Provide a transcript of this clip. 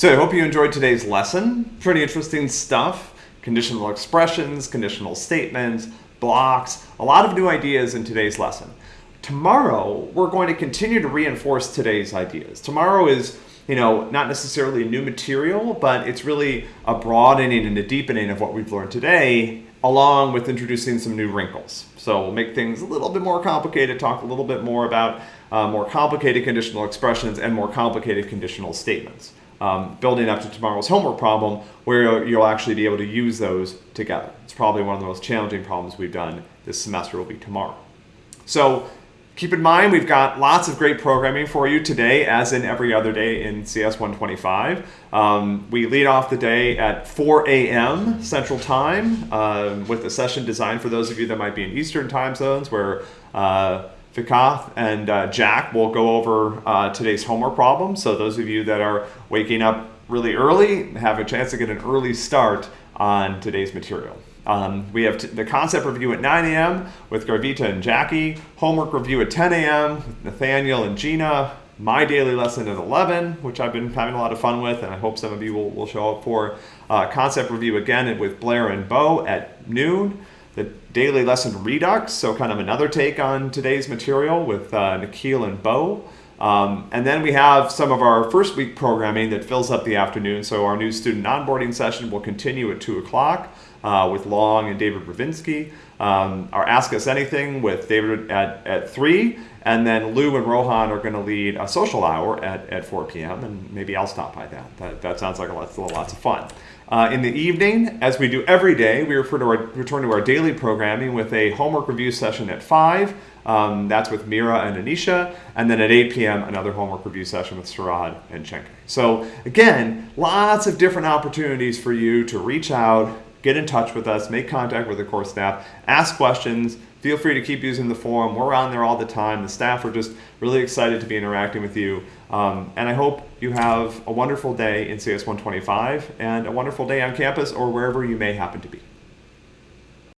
So I hope you enjoyed today's lesson. Pretty interesting stuff. Conditional expressions, conditional statements, blocks, a lot of new ideas in today's lesson. Tomorrow, we're going to continue to reinforce today's ideas. Tomorrow is, you know, not necessarily new material, but it's really a broadening and a deepening of what we've learned today, along with introducing some new wrinkles. So we'll make things a little bit more complicated, talk a little bit more about uh, more complicated conditional expressions and more complicated conditional statements. Um, building up to tomorrow's homework problem where you'll actually be able to use those together. It's probably one of the most challenging problems we've done this semester will be tomorrow. So Keep in mind, we've got lots of great programming for you today, as in every other day in CS 125. Um, we lead off the day at 4 a.m. Central Time uh, with a session designed for those of you that might be in Eastern time zones where uh, Vikath and uh, Jack will go over uh, today's homework problem. So those of you that are waking up really early have a chance to get an early start on today's material. Um, we have the concept review at 9 a.m. with Garvita and Jackie, homework review at 10 a.m. with Nathaniel and Gina, my daily lesson at 11, which I've been having a lot of fun with, and I hope some of you will, will show up for. Uh, concept review again with Blair and Bo at noon. The daily lesson redux, so kind of another take on today's material with uh, Nikhil and Bo. Um, and then we have some of our first week programming that fills up the afternoon. So our new student onboarding session will continue at 2 o'clock uh, with Long and David Bravinsky. Um, our Ask Us Anything with David at, at 3. And then Lou and Rohan are going to lead a social hour at, at 4 p.m. And maybe I'll stop by that. That, that sounds like a lot, lots of fun. Uh, in the evening, as we do every day, we refer to our, return to our daily programming with a homework review session at 5. Um, that's with Mira and Anisha. And then at 8 p.m., another homework review session with Sarad and Chenke. So again, lots of different opportunities for you to reach out, get in touch with us, make contact with the course staff, ask questions. Feel free to keep using the forum. We're on there all the time. The staff are just really excited to be interacting with you. Um, and I hope you have a wonderful day in CS 125 and a wonderful day on campus or wherever you may happen to be.